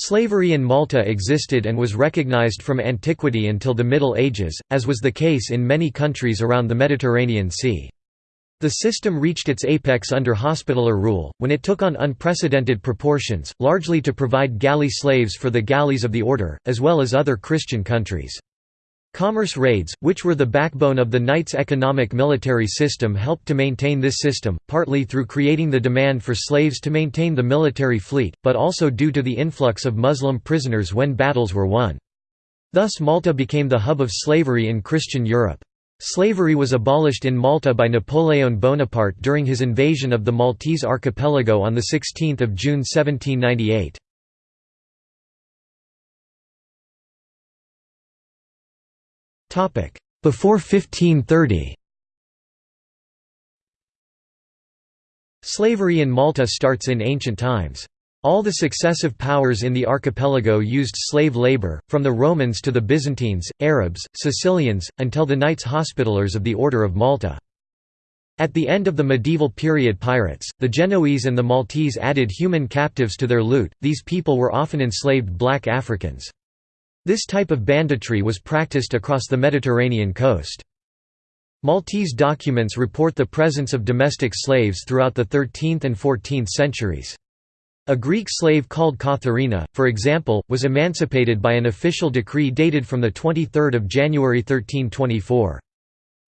Slavery in Malta existed and was recognized from antiquity until the Middle Ages, as was the case in many countries around the Mediterranean Sea. The system reached its apex under Hospitaller rule, when it took on unprecedented proportions, largely to provide galley slaves for the galleys of the order, as well as other Christian countries. Commerce raids, which were the backbone of the Knights' economic military system helped to maintain this system, partly through creating the demand for slaves to maintain the military fleet, but also due to the influx of Muslim prisoners when battles were won. Thus Malta became the hub of slavery in Christian Europe. Slavery was abolished in Malta by Napoleon Bonaparte during his invasion of the Maltese archipelago on 16 June 1798. Before 1530 Slavery in Malta starts in ancient times. All the successive powers in the archipelago used slave labor, from the Romans to the Byzantines, Arabs, Sicilians, until the Knights Hospitallers of the Order of Malta. At the end of the medieval period pirates, the Genoese and the Maltese added human captives to their loot, these people were often enslaved black Africans. This type of banditry was practiced across the Mediterranean coast. Maltese documents report the presence of domestic slaves throughout the 13th and 14th centuries. A Greek slave called Katharina, for example, was emancipated by an official decree dated from 23 January 1324.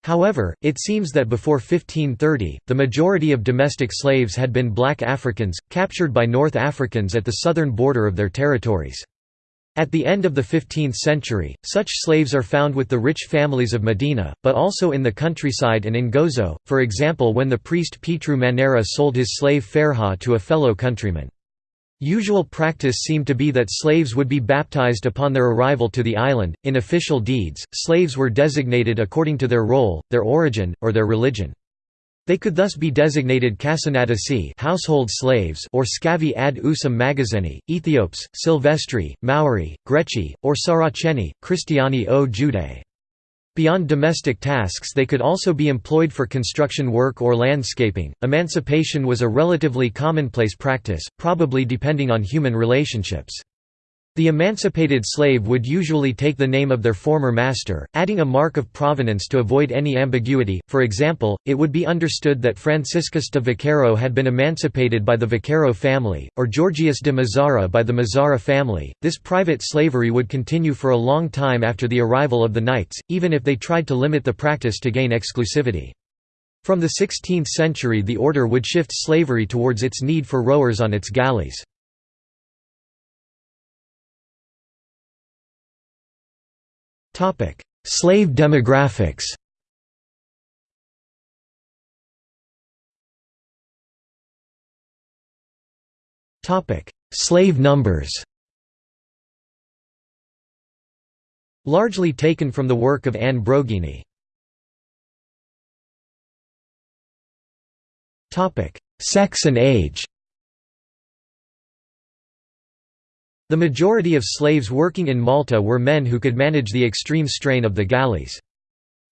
However, it seems that before 1530, the majority of domestic slaves had been black Africans, captured by North Africans at the southern border of their territories. At the end of the 15th century, such slaves are found with the rich families of Mdina, but also in the countryside and in Gozo, for example when the priest Petru Manera sold his slave Ferha to a fellow countryman. Usual practice seemed to be that slaves would be baptized upon their arrival to the island. In official deeds, slaves were designated according to their role, their origin, or their religion. They could thus be designated Casanatasi household slaves or Scavi ad usum magazeni, Ethiops, Silvestri, Maori, Greci, or Saraceni, Christiani o Jude. Beyond domestic tasks they could also be employed for construction work or landscaping. Emancipation was a relatively commonplace practice, probably depending on human relationships. The emancipated slave would usually take the name of their former master, adding a mark of provenance to avoid any ambiguity. For example, it would be understood that Franciscus de Vaquero had been emancipated by the Vaquero family, or Georgius de Mazara by the Mazara family. This private slavery would continue for a long time after the arrival of the knights, even if they tried to limit the practice to gain exclusivity. From the 16th century the order would shift slavery towards its need for rowers on its galleys. Slave demographics. Topic: Slave numbers. Largely taken from the work of Anne Brogini. Sex and age The majority of slaves working in Malta were men who could manage the extreme strain of the galleys.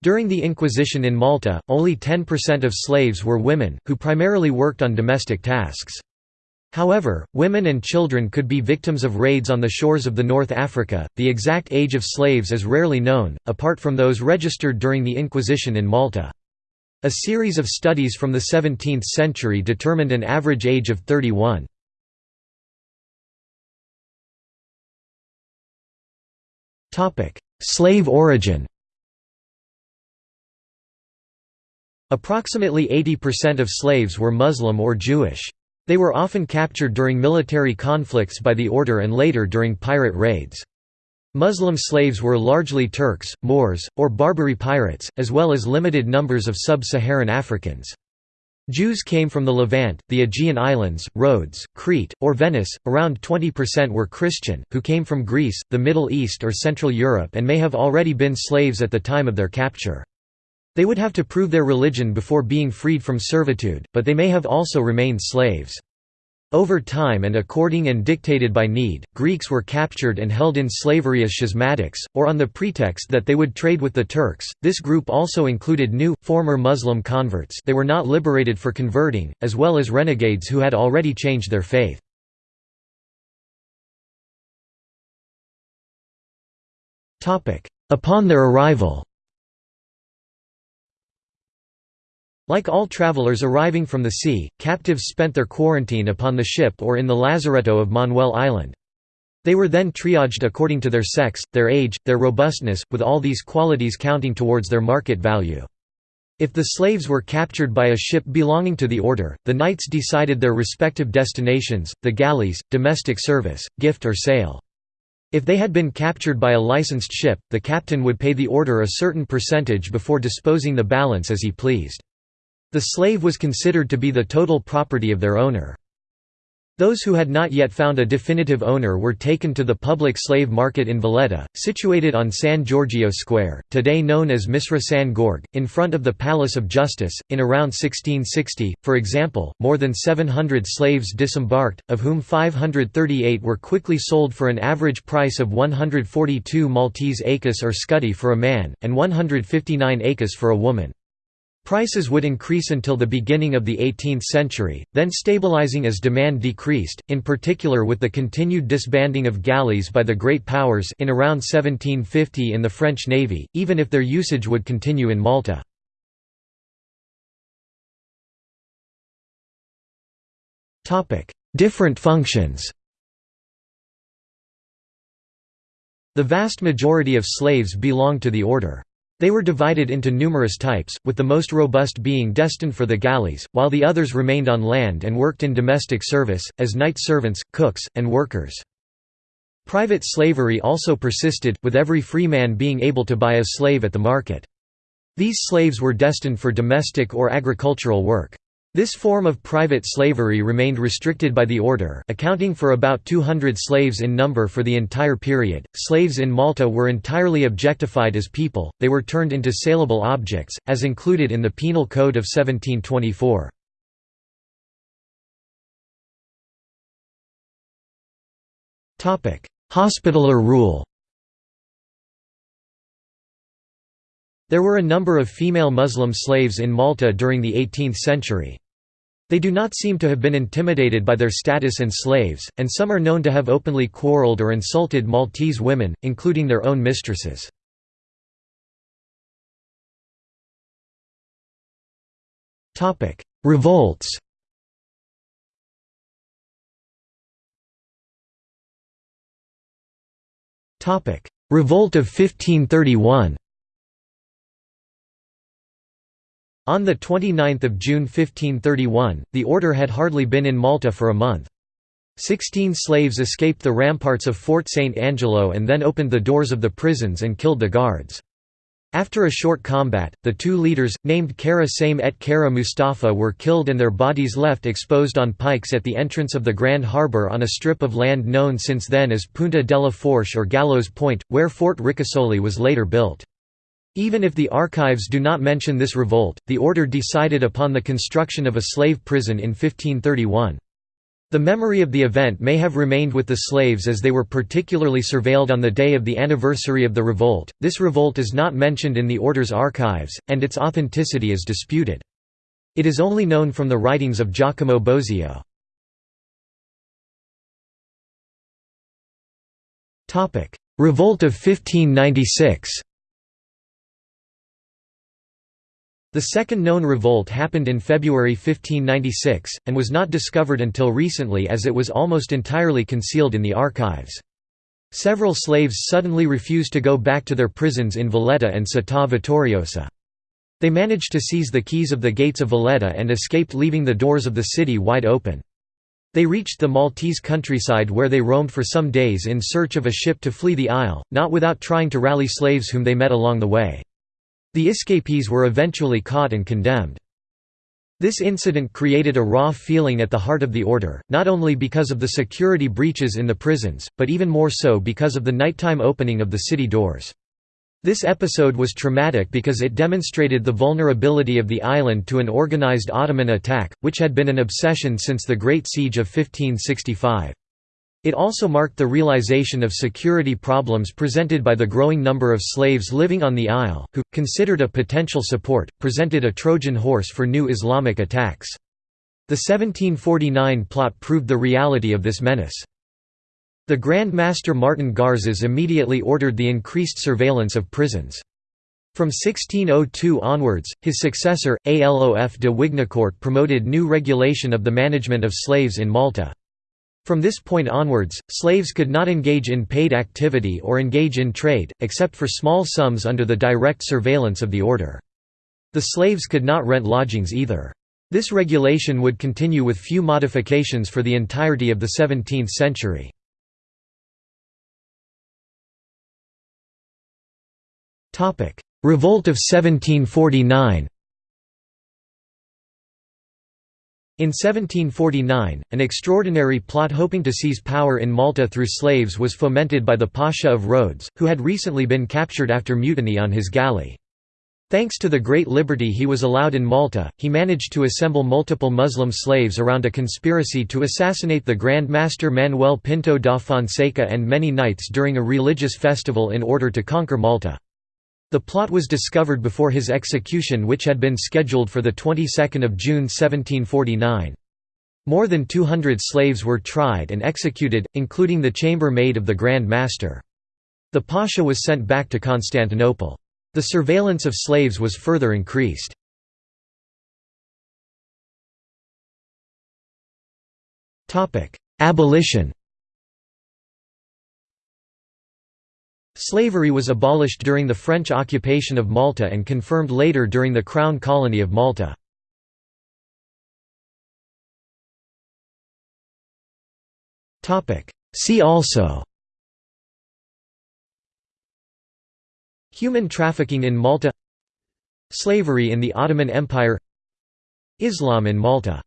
During the Inquisition in Malta, only 10% of slaves were women, who primarily worked on domestic tasks. However, women and children could be victims of raids on the shores of the North Africa. The exact age of slaves is rarely known, apart from those registered during the Inquisition in Malta. A series of studies from the 17th century determined an average age of 31. Slave origin Approximately 80% of slaves were Muslim or Jewish. They were often captured during military conflicts by the order and later during pirate raids. Muslim slaves were largely Turks, Moors, or Barbary pirates, as well as limited numbers of sub-Saharan Africans. Jews came from the Levant, the Aegean Islands, Rhodes, Crete, or Venice. Around 20% were Christian, who came from Greece, the Middle East, or Central Europe and may have already been slaves at the time of their capture. They would have to prove their religion before being freed from servitude, but they may have also remained slaves. Over time and according and dictated by need, Greeks were captured and held in slavery as schismatics, or on the pretext that they would trade with the Turks. This group also included new, former Muslim converts they were not liberated for converting, as well as renegades who had already changed their faith. Upon their arrival Like all travelers arriving from the sea, captives spent their quarantine upon the ship or in the lazaretto of Manoel Island. They were then triaged according to their sex, their age, their robustness, with all these qualities counting towards their market value. If the slaves were captured by a ship belonging to the order, the knights decided their respective destinations, the galleys, domestic service, gift or sale. If they had been captured by a licensed ship, the captain would pay the order a certain percentage before disposing the balance as he pleased. The slave was considered to be the total property of their owner. Those who had not yet found a definitive owner were taken to the public slave market in Valletta, situated on San Giorgio Square, today known as Misra San Gorg, in front of the Palace of Justice. In around 1660, for example, more than 700 slaves disembarked, of whom 538 were quickly sold for an average price of 142 Maltese écus or scudi for a man, and 159 écus for a woman. Prices would increase until the beginning of the 18th century, then stabilizing as demand decreased, in particular with the continued disbanding of galleys by the Great Powers in around 1750 in the French Navy, even if their usage would continue in Malta. Different functions The vast majority of slaves belonged to the order. They were divided into numerous types, with the most robust being destined for the galleys, while the others remained on land and worked in domestic service, as night servants, cooks, and workers. Private slavery also persisted, with every free man being able to buy a slave at the market. These slaves were destined for domestic or agricultural work. This form of private slavery remained restricted by the order, accounting for about 200 slaves in number for the entire period. Slaves in Malta were entirely objectified as people, they were turned into saleable objects, as included in the Penal Code of 1724. Hospitaller rule There were a number of female Muslim slaves in Malta during the 18th century. They do not seem to have been intimidated by their status and slaves, and some are known to have openly quarreled or insulted Maltese women, including their own mistresses. Revolts Revolt of 1531 On 29 June 1531, the order had hardly been in Malta for a month. Sixteen slaves escaped the ramparts of Fort St. Angelo and then opened the doors of the prisons and killed the guards. After a short combat, the two leaders, named Kara Same et Kara Mustafa were killed and their bodies left exposed on pikes at the entrance of the Grand Harbour on a strip of land known since then as Punta della Forche or Gallows Point, where Fort Ricasoli was later built. Even if the archives do not mention this revolt, the order decided upon the construction of a slave prison in 1531. The memory of the event may have remained with the slaves as they were particularly surveilled on the day of the anniversary of the revolt. This revolt is not mentioned in the order's archives, and its authenticity is disputed. It is only known from the writings of Giacomo Bosio. Revolt of 1596 The second known revolt happened in February 1596, and was not discovered until recently as it was almost entirely concealed in the archives. Several slaves suddenly refused to go back to their prisons in Valletta and Città Vittoriosa. They managed to seize the keys of the gates of Valletta and escaped leaving the doors of the city wide open. They reached the Maltese countryside where they roamed for some days in search of a ship to flee the isle, not without trying to rally slaves whom they met along the way. The escapees were eventually caught and condemned. This incident created a raw feeling at the heart of the order, not only because of the security breaches in the prisons, but even more so because of the nighttime opening of the city doors. This episode was traumatic because it demonstrated the vulnerability of the island to an organized Ottoman attack, which had been an obsession since the Great Siege of 1565. It also marked the realization of security problems presented by the growing number of slaves living on the Isle, who, considered a potential support, presented a Trojan horse for new Islamic attacks. The 1749 plot proved the reality of this menace. The Grand Master Martin Garces immediately ordered the increased surveillance of prisons. From 1602 onwards, his successor, Alof de Wignacourt promoted new regulation of the management of slaves in Malta. From this point onwards, slaves could not engage in paid activity or engage in trade, except for small sums under the direct surveillance of the order. The slaves could not rent lodgings either. This regulation would continue with few modifications for the entirety of the 17th century. Revolt of 1749 In 1749, an extraordinary plot hoping to seize power in Malta through slaves was fomented by the Pasha of Rhodes, who had recently been captured after mutiny on his galley. Thanks to the great liberty he was allowed in Malta, he managed to assemble multiple Muslim slaves around a conspiracy to assassinate the Grand Master Manuel Pinto da Fonseca and many knights during a religious festival in order to conquer Malta. The plot was discovered before his execution which had been scheduled for the 22nd of June 1749. More than 200 slaves were tried and executed, including the chambermaid of the Grand Master. The Pasha was sent back to Constantinople. The surveillance of slaves was further increased. Abolition Slavery was abolished during the French occupation of Malta and confirmed later during the Crown Colony of Malta. See also Human trafficking in Malta Slavery in the Ottoman Empire Islam in Malta